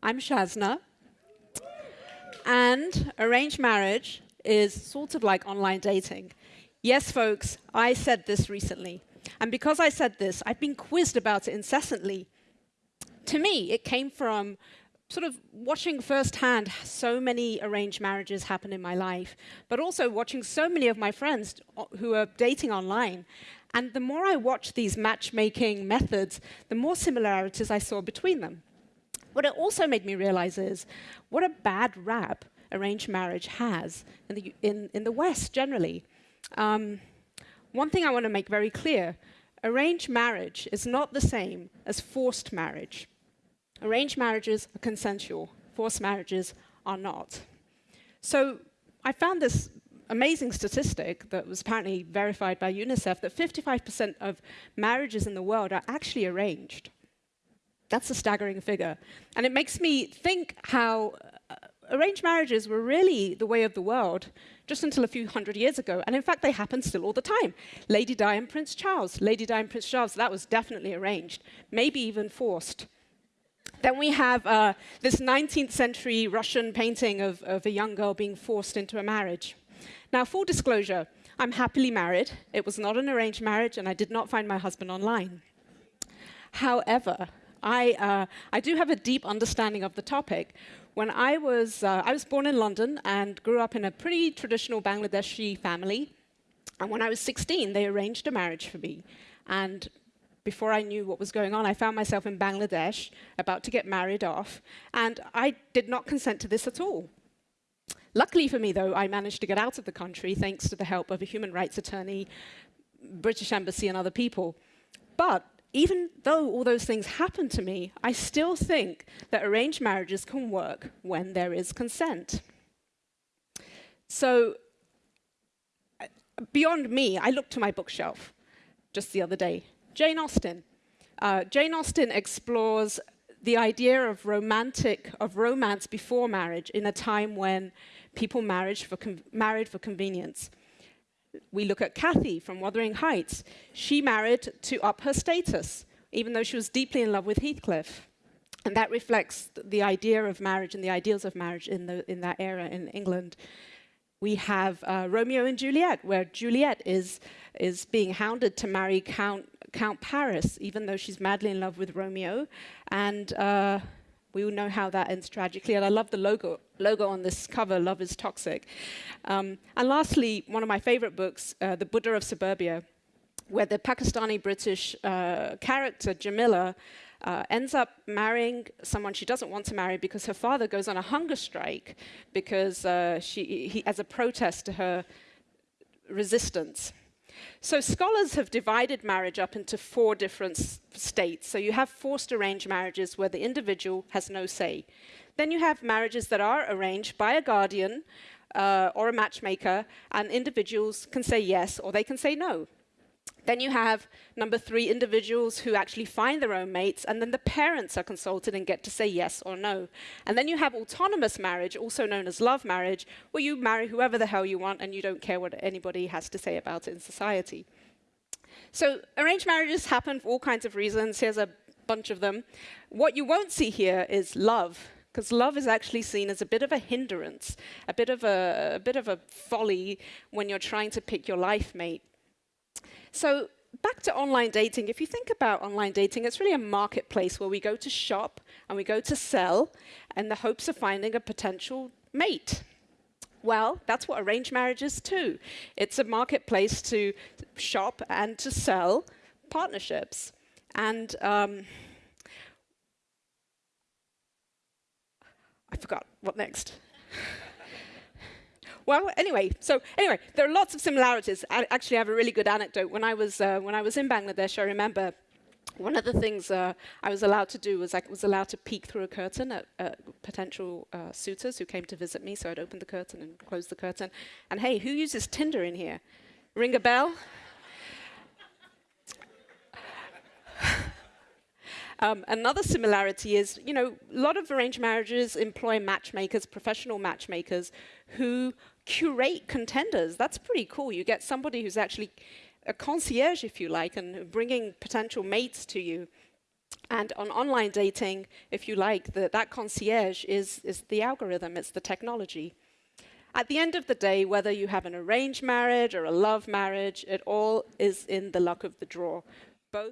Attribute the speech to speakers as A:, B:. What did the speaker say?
A: I'm Shazna. And arranged marriage is sort of like online dating. Yes, folks, I said this recently. And because I said this, I've been quizzed about it incessantly. To me, it came from sort of watching firsthand so many arranged marriages happen in my life, but also watching so many of my friends who are dating online. And the more I watched these matchmaking methods, the more similarities I saw between them. What it also made me realize is what a bad rap arranged marriage has in the, in, in the West generally. Um, one thing I want to make very clear, arranged marriage is not the same as forced marriage. Arranged marriages are consensual, forced marriages are not. So I found this amazing statistic that was apparently verified by UNICEF that 55% of marriages in the world are actually arranged. That's a staggering figure. And it makes me think how uh, arranged marriages were really the way of the world just until a few hundred years ago. And in fact, they happen still all the time. Lady Di and Prince Charles. Lady Di and Prince Charles, that was definitely arranged, maybe even forced. Then we have uh, this 19th century Russian painting of, of a young girl being forced into a marriage. Now, full disclosure, I'm happily married. It was not an arranged marriage, and I did not find my husband online. However, I, uh, I do have a deep understanding of the topic. When I was, uh, I was born in London and grew up in a pretty traditional Bangladeshi family. And when I was 16, they arranged a marriage for me. And before I knew what was going on, I found myself in Bangladesh, about to get married off, and I did not consent to this at all. Luckily for me, though, I managed to get out of the country thanks to the help of a human rights attorney, British Embassy, and other people. But even though all those things happen to me, I still think that arranged marriages can work when there is consent. So beyond me, I looked to my bookshelf just the other day. Jane Austen. Uh, Jane Austen explores the idea of romantic, of romance before marriage in a time when people married for, married for convenience we look at Cathy from Wuthering Heights. She married to up her status, even though she was deeply in love with Heathcliff. And that reflects the idea of marriage and the ideals of marriage in, the, in that era in England. We have uh, Romeo and Juliet, where Juliet is, is being hounded to marry Count, Count Paris, even though she's madly in love with Romeo. And uh, we all know how that ends tragically, and I love the logo, logo on this cover, Love is Toxic. Um, and lastly, one of my favorite books, uh, The Buddha of Suburbia, where the Pakistani-British uh, character, Jamila, uh, ends up marrying someone she doesn't want to marry because her father goes on a hunger strike because uh, she, he, as a protest to her resistance. So scholars have divided marriage up into four different states. So you have forced arranged marriages where the individual has no say. Then you have marriages that are arranged by a guardian uh, or a matchmaker, and individuals can say yes or they can say no. Then you have, number three, individuals who actually find their own mates, and then the parents are consulted and get to say yes or no. And then you have autonomous marriage, also known as love marriage, where you marry whoever the hell you want and you don't care what anybody has to say about it in society. So arranged marriages happen for all kinds of reasons. Here's a bunch of them. What you won't see here is love because love is actually seen as a bit of a hindrance, a bit of a, a, bit of a folly when you're trying to pick your life mate. So back to online dating, if you think about online dating, it's really a marketplace where we go to shop and we go to sell in the hopes of finding a potential mate. Well, that's what arranged marriage is too. It's a marketplace to shop and to sell partnerships. And um, I forgot, what next? Well, anyway, so anyway, there are lots of similarities. I actually have a really good anecdote. When I was, uh, when I was in Bangladesh, I remember one of the things uh, I was allowed to do was I was allowed to peek through a curtain at, at potential uh, suitors who came to visit me. So I'd open the curtain and close the curtain. And hey, who uses Tinder in here? Ring a bell? Um, another similarity is, you know, a lot of arranged marriages employ matchmakers, professional matchmakers, who curate contenders. That's pretty cool. You get somebody who's actually a concierge, if you like, and bringing potential mates to you. And on online dating, if you like, the, that concierge is, is the algorithm, it's the technology. At the end of the day, whether you have an arranged marriage or a love marriage, it all is in the luck of the draw. Both